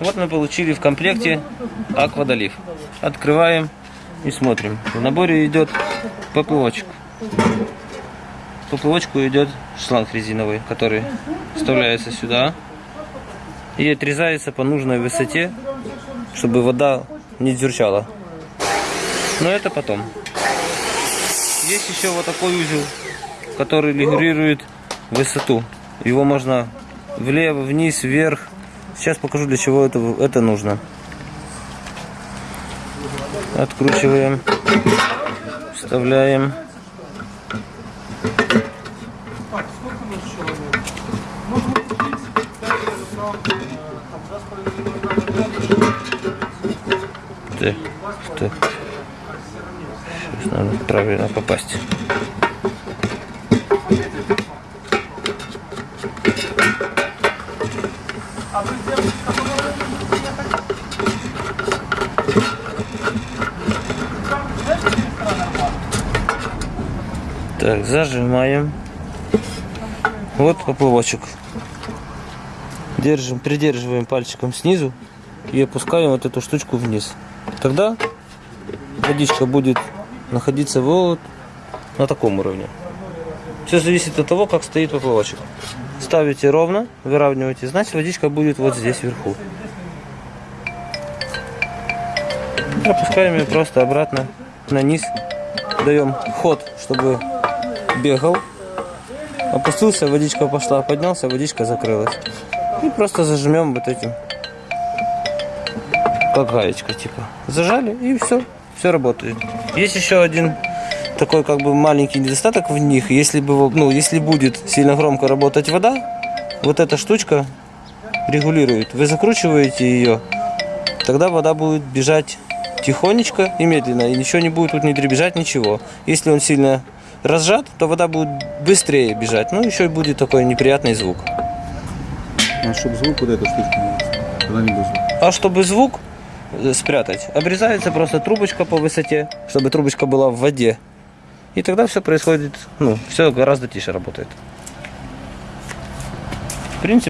Вот мы получили в комплекте аквадолив. Открываем и смотрим. В наборе идет поплавочек. В поплавочку идет шланг резиновый, который вставляется сюда и отрезается по нужной высоте, чтобы вода не дюрчала. Но это потом. Есть еще вот такой узел, который регулирует высоту. Его можно влево, вниз, вверх. Сейчас покажу, для чего это, это нужно. Откручиваем, вставляем. Так, так. Сейчас надо правильно попасть. Так, зажимаем. Вот поплавочек. Держим, придерживаем пальчиком снизу и опускаем вот эту штучку вниз. Тогда водичка будет находиться вот на таком уровне. Все зависит от того, как стоит поплавочек. Ставите ровно, выравниваете, значит водичка будет вот здесь вверху. Опускаем ее просто обратно на низ. Даем ход, чтобы бегал. Опустился, водичка пошла, поднялся, водичка закрылась. И просто зажмем вот этим. Как гаечка типа. Зажали и все. Все работает. Есть еще один такой как бы маленький недостаток в них. Если, бы, ну, если будет сильно громко работать вода, вот эта штучка регулирует. Вы закручиваете ее, тогда вода будет бежать тихонечко и медленно. И ничего не будет тут не дребезжать, ничего. Если он сильно разжат, то вода будет быстрее бежать. Ну, еще и будет такой неприятный звук. А чтобы звук вот не будет звук. А чтобы звук э, спрятать, обрезается просто трубочка по высоте, чтобы трубочка была в воде. И тогда все происходит, ну, все гораздо тише работает. В принципе,